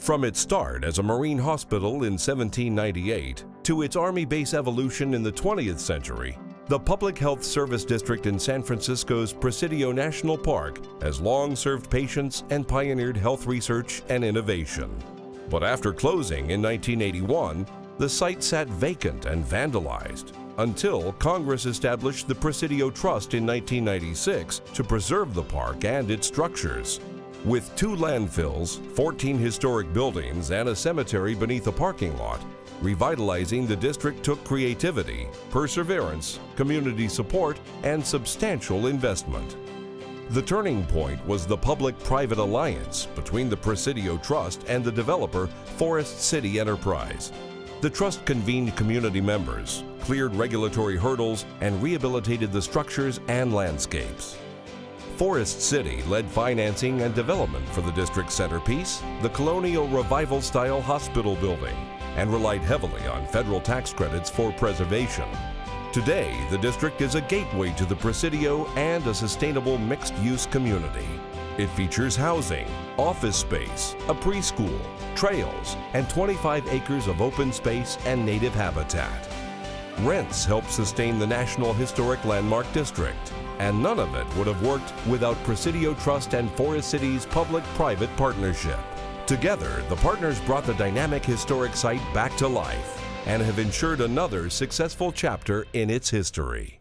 From its start as a Marine hospital in 1798 to its Army base evolution in the 20th century, the Public Health Service District in San Francisco's Presidio National Park has long served patients and pioneered health research and innovation. But after closing in 1981, the site sat vacant and vandalized until Congress established the Presidio Trust in 1996 to preserve the park and its structures. With two landfills, 14 historic buildings, and a cemetery beneath a parking lot, revitalizing the district took creativity, perseverance, community support, and substantial investment. The turning point was the public-private alliance between the Presidio Trust and the developer Forest City Enterprise. The trust convened community members, cleared regulatory hurdles, and rehabilitated the structures and landscapes. Forest City led financing and development for the district's centerpiece, the colonial revival-style hospital building, and relied heavily on federal tax credits for preservation. Today, the district is a gateway to the Presidio and a sustainable mixed-use community. It features housing, office space, a preschool, trails, and 25 acres of open space and native habitat. Rents help sustain the National Historic Landmark District, and none of it would have worked without Presidio Trust and Forest City's public-private partnership. Together, the partners brought the dynamic historic site back to life and have ensured another successful chapter in its history.